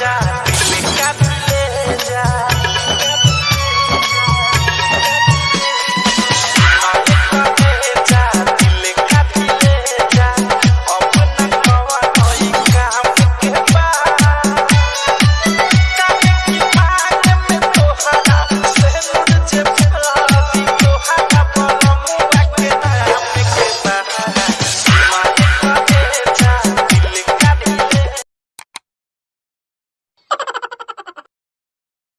i'm job.